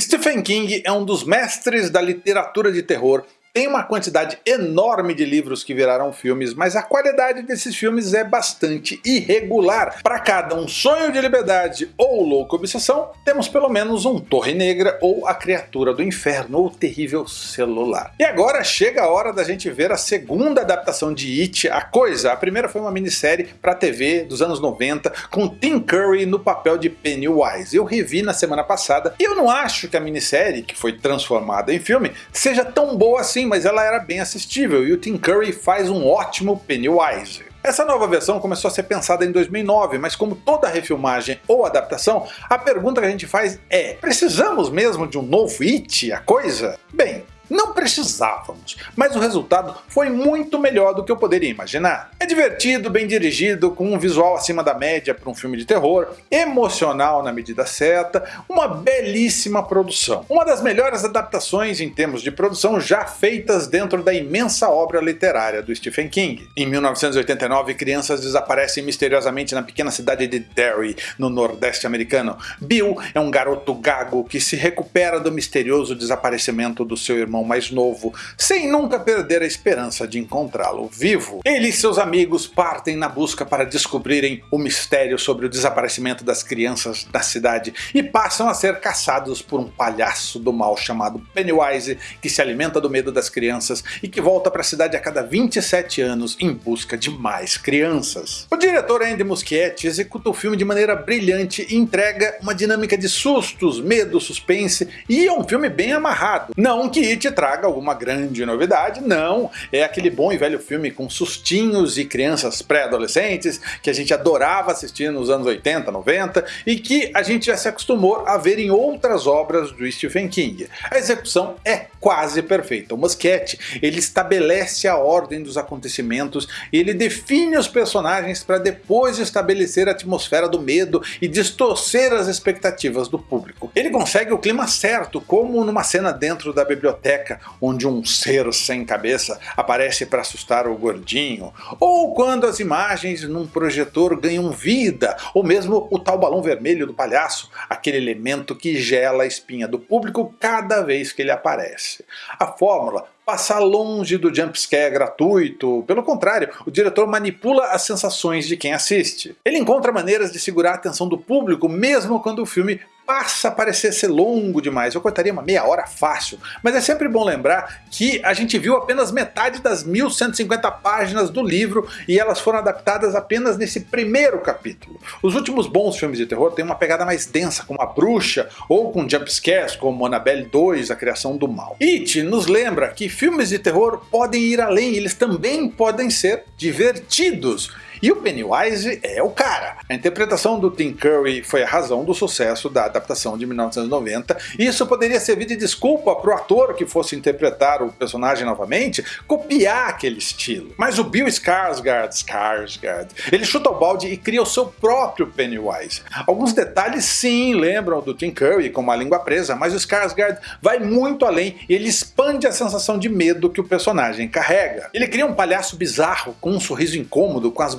Stephen King é um dos mestres da literatura de terror tem uma quantidade enorme de livros que viraram filmes, mas a qualidade desses filmes é bastante irregular. Para cada um sonho de liberdade ou louca obsessão, temos pelo menos um Torre Negra ou a criatura do inferno ou terrível celular. E agora chega a hora da gente ver a segunda adaptação de It, A Coisa. A primeira foi uma minissérie para TV dos anos 90 com Tim Curry no papel de Pennywise. Eu revi na semana passada e eu não acho que a minissérie, que foi transformada em filme, seja tão boa assim mas ela era bem assistível e o Tim Curry faz um ótimo Pennywise. Essa nova versão começou a ser pensada em 2009, mas como toda refilmagem ou adaptação, a pergunta que a gente faz é, precisamos mesmo de um novo It, a coisa? Bem, não precisávamos, mas o resultado foi muito melhor do que eu poderia imaginar. É divertido, bem dirigido, com um visual acima da média para um filme de terror, emocional na medida certa, uma belíssima produção. Uma das melhores adaptações em termos de produção já feitas dentro da imensa obra literária do Stephen King. Em 1989, crianças desaparecem misteriosamente na pequena cidade de Derry, no nordeste americano. Bill é um garoto gago que se recupera do misterioso desaparecimento do seu irmão irmão mais novo, sem nunca perder a esperança de encontrá-lo vivo. Ele e seus amigos partem na busca para descobrirem o mistério sobre o desaparecimento das crianças da cidade e passam a ser caçados por um palhaço do mal chamado Pennywise que se alimenta do medo das crianças e que volta para a cidade a cada 27 anos em busca de mais crianças. O diretor Andy Muschietti executa o filme de maneira brilhante e entrega uma dinâmica de sustos, medo, suspense e é um filme bem amarrado. Não que It traga alguma grande novidade, não. É aquele bom e velho filme com sustinhos e crianças pré-adolescentes que a gente adorava assistir nos anos 80, 90 e que a gente já se acostumou a ver em outras obras do Stephen King. A execução é quase perfeita. O Muschietti ele estabelece a ordem dos acontecimentos e ele define os personagens para depois estabelecer a atmosfera do medo e distorcer as expectativas do público. Ele consegue o clima certo, como numa cena dentro da biblioteca biblioteca onde um ser sem cabeça aparece para assustar o gordinho, ou quando as imagens num projetor ganham vida, ou mesmo o tal balão vermelho do palhaço, aquele elemento que gela a espinha do público cada vez que ele aparece. A fórmula passa longe do jumpscare gratuito, pelo contrário, o diretor manipula as sensações de quem assiste. Ele encontra maneiras de segurar a atenção do público mesmo quando o filme passa a parecer ser longo demais, eu cortaria uma meia hora fácil, mas é sempre bom lembrar que a gente viu apenas metade das 1150 páginas do livro e elas foram adaptadas apenas nesse primeiro capítulo. Os últimos bons filmes de terror têm uma pegada mais densa, como A Bruxa, ou com jumpscares como Annabelle 2, A Criação do Mal. It nos lembra que filmes de terror podem ir além, eles também podem ser divertidos. E o Pennywise é o cara. A interpretação do Tim Curry foi a razão do sucesso da adaptação de 1990, e isso poderia servir de desculpa para o ator que fosse interpretar o personagem novamente copiar aquele estilo. Mas o Bill Skarsgård, Skarsgård ele chuta o balde e cria o seu próprio Pennywise. Alguns detalhes sim lembram do Tim Curry com uma língua presa, mas o Skarsgård vai muito além e ele expande a sensação de medo que o personagem carrega. Ele cria um palhaço bizarro com um sorriso incômodo, com as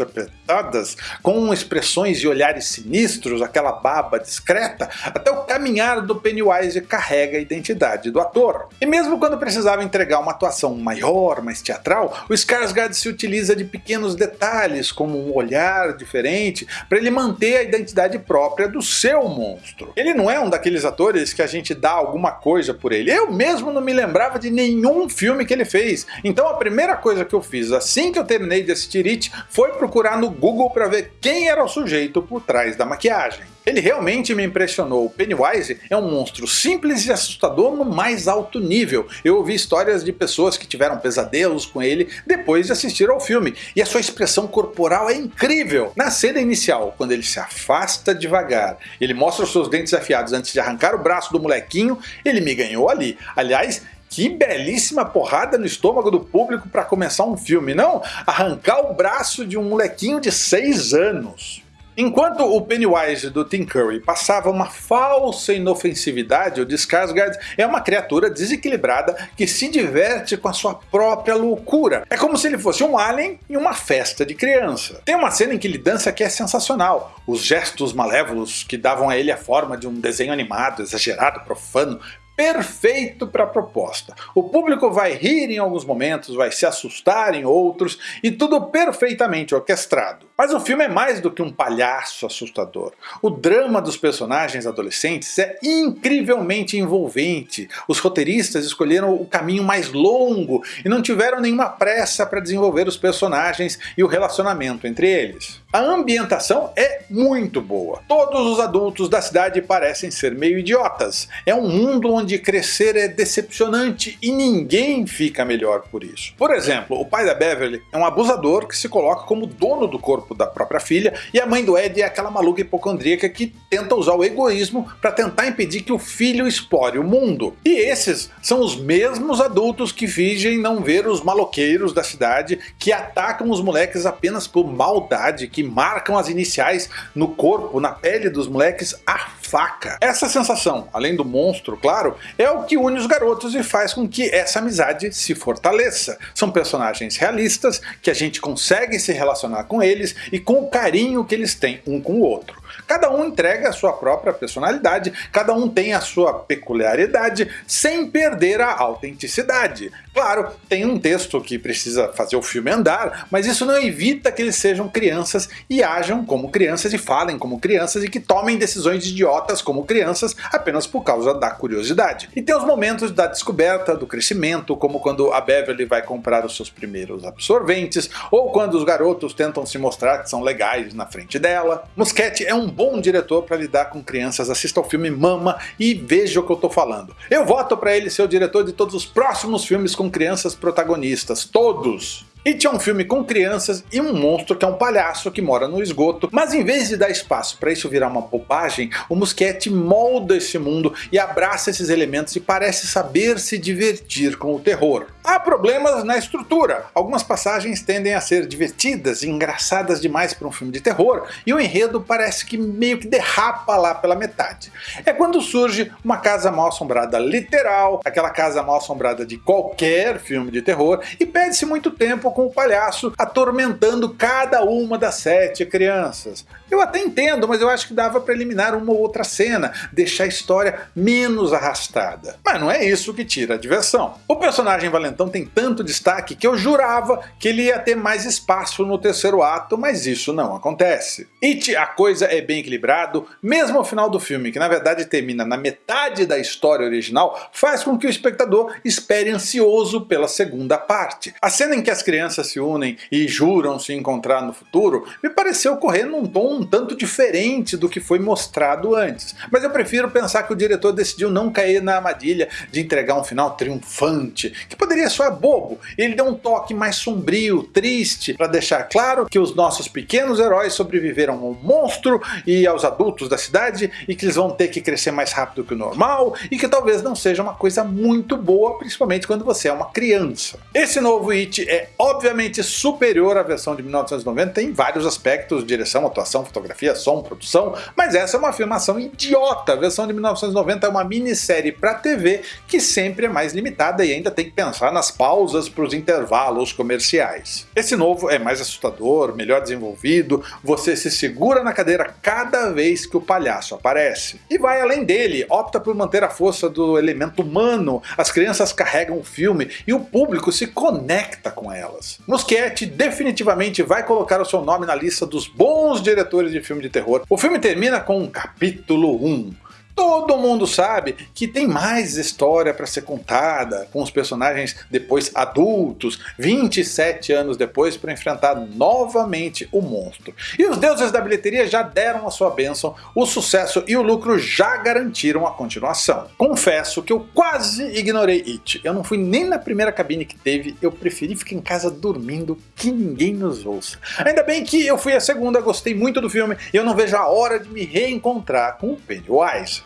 apertadas, com expressões e olhares sinistros, aquela baba discreta, até o caminhar do Pennywise carrega a identidade do ator. E mesmo quando precisava entregar uma atuação maior, mais teatral, o Skarsgård se utiliza de pequenos detalhes, como um olhar diferente, para ele manter a identidade própria do seu monstro. Ele não é um daqueles atores que a gente dá alguma coisa por ele. Eu mesmo não me lembrava de nenhum filme que ele fez. Então a primeira coisa que eu fiz assim que eu terminei de assistir It foi procurar no Google para ver quem era o sujeito por trás da maquiagem. Ele realmente me impressionou. Pennywise é um monstro simples e assustador no mais alto nível. Eu ouvi histórias de pessoas que tiveram pesadelos com ele depois de assistir ao filme, e a sua expressão corporal é incrível. Na cena inicial, quando ele se afasta devagar, ele mostra os seus dentes afiados antes de arrancar o braço do molequinho, ele me ganhou ali. Aliás, que belíssima porrada no estômago do público para começar um filme, não? Arrancar o braço de um molequinho de 6 anos. Enquanto o Pennywise do Tim Curry passava uma falsa inofensividade, o Skarsgård é uma criatura desequilibrada que se diverte com a sua própria loucura. É como se ele fosse um alien em uma festa de criança. Tem uma cena em que ele dança que é sensacional. Os gestos malévolos que davam a ele a forma de um desenho animado, exagerado, profano, perfeito para a proposta. O público vai rir em alguns momentos, vai se assustar em outros, e tudo perfeitamente orquestrado. Mas o filme é mais do que um palhaço assustador. O drama dos personagens adolescentes é incrivelmente envolvente. Os roteiristas escolheram o caminho mais longo e não tiveram nenhuma pressa para desenvolver os personagens e o relacionamento entre eles. A ambientação é muito boa. Todos os adultos da cidade parecem ser meio idiotas. É um mundo onde crescer é decepcionante e ninguém fica melhor por isso. Por exemplo, o pai da Beverly é um abusador que se coloca como dono do corpo da própria filha e a mãe do Ed é aquela maluca hipocondríaca que tenta usar o egoísmo para tentar impedir que o filho explore o mundo. E esses são os mesmos adultos que fingem não ver os maloqueiros da cidade que atacam os moleques apenas por maldade, que marcam as iniciais no corpo, na pele dos moleques a faca. Essa sensação, além do monstro, claro, é o que une os garotos e faz com que essa amizade se fortaleça. São personagens realistas, que a gente consegue se relacionar com eles e com o carinho que eles têm um com o outro. Cada um entrega a sua própria personalidade, cada um tem a sua peculiaridade, sem perder a autenticidade. Claro, tem um texto que precisa fazer o filme andar, mas isso não evita que eles sejam crianças e ajam como crianças e falem como crianças e que tomem decisões idiotas como crianças apenas por causa da curiosidade. E tem os momentos da descoberta, do crescimento, como quando a Beverly vai comprar os seus primeiros absorventes, ou quando os garotos tentam se mostrar que são legais na frente dela. Muschietti é um bom diretor para lidar com crianças, assista ao filme Mama e veja o que eu tô falando. Eu voto para ele ser o diretor de todos os próximos filmes com crianças protagonistas, todos! It é um filme com crianças e um monstro que é um palhaço que mora no esgoto, mas em vez de dar espaço para isso virar uma bobagem, o Muschietti molda esse mundo e abraça esses elementos e parece saber se divertir com o terror. Há problemas na estrutura, algumas passagens tendem a ser divertidas e engraçadas demais para um filme de terror, e o enredo parece que meio que derrapa lá pela metade. É quando surge uma casa mal assombrada literal, aquela casa mal assombrada de qualquer filme de terror, e perde-se muito tempo com o palhaço atormentando cada uma das sete crianças. Eu até entendo, mas eu acho que dava para eliminar uma ou outra cena, deixar a história menos arrastada. Mas não é isso que tira a diversão. O personagem Valentão tem tanto destaque que eu jurava que ele ia ter mais espaço no terceiro ato, mas isso não acontece. It, a coisa é bem equilibrado, mesmo ao final do filme, que na verdade termina na metade da história original, faz com que o espectador espere ansioso pela segunda parte. A cena em que as crianças se unem e juram se encontrar no futuro, me pareceu correr num tom um tanto diferente do que foi mostrado antes. Mas eu prefiro pensar que o diretor decidiu não cair na armadilha de entregar um final triunfante, que poderia soar bobo. Ele deu um toque mais sombrio, triste, para deixar claro que os nossos pequenos heróis sobreviveram ao monstro e aos adultos da cidade, e que eles vão ter que crescer mais rápido que o normal, e que talvez não seja uma coisa muito boa, principalmente quando você é uma criança. Esse novo It é obviamente superior à versão de 1990 em vários aspectos, direção, atuação, fotografia, som, produção, mas essa é uma afirmação idiota. A versão de 1990 é uma minissérie para TV que sempre é mais limitada e ainda tem que pensar nas pausas para os intervalos comerciais. Esse novo é mais assustador, melhor desenvolvido, você se segura na cadeira cada vez que o palhaço aparece. E vai além dele, opta por manter a força do elemento humano, as crianças carregam o filme e o público se conecta com elas. Muschietti definitivamente vai colocar o seu nome na lista dos bons diretores diretores de filme de terror. O filme termina com um capítulo 1, Todo mundo sabe que tem mais história para ser contada, com os personagens depois adultos, 27 anos depois, para enfrentar novamente o monstro. E os deuses da bilheteria já deram a sua bênção, o sucesso e o lucro já garantiram a continuação. Confesso que eu quase ignorei It, eu não fui nem na primeira cabine que teve, eu preferi ficar em casa dormindo, que ninguém nos ouça. Ainda bem que eu fui a segunda, gostei muito do filme, e eu não vejo a hora de me reencontrar com o Pennywise.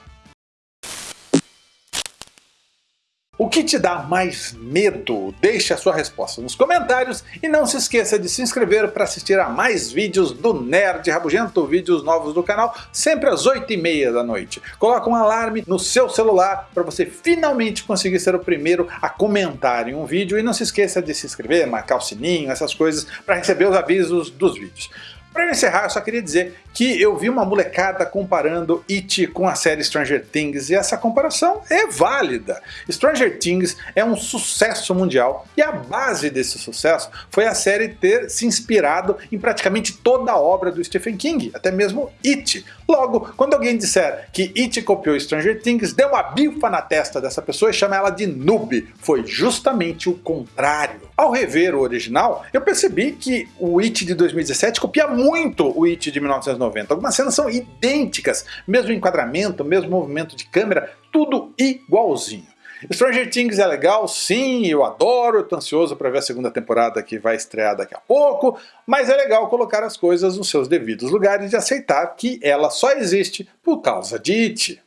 O que te dá mais medo? Deixe a sua resposta nos comentários e não se esqueça de se inscrever para assistir a mais vídeos do Nerd Rabugento, vídeos novos do canal, sempre às 8h30 da noite. Coloca um alarme no seu celular para você finalmente conseguir ser o primeiro a comentar em um vídeo e não se esqueça de se inscrever, marcar o sininho, essas coisas para receber os avisos dos vídeos. Para encerrar, eu só queria dizer que eu vi uma molecada comparando It com a série Stranger Things e essa comparação é válida. Stranger Things é um sucesso mundial e a base desse sucesso foi a série ter se inspirado em praticamente toda a obra do Stephen King, até mesmo It. Logo, quando alguém disser que It copiou Stranger Things, dê uma bifa na testa dessa pessoa e chama ela de noob. Foi justamente o contrário. Ao rever o original, eu percebi que o It de 2017 copia muito o It de 1990. Algumas cenas são idênticas, mesmo enquadramento, mesmo movimento de câmera, tudo igualzinho. Stranger Things é legal, sim, eu adoro, eu tô ansioso para ver a segunda temporada que vai estrear daqui a pouco, mas é legal colocar as coisas nos seus devidos lugares e aceitar que ela só existe por causa de It.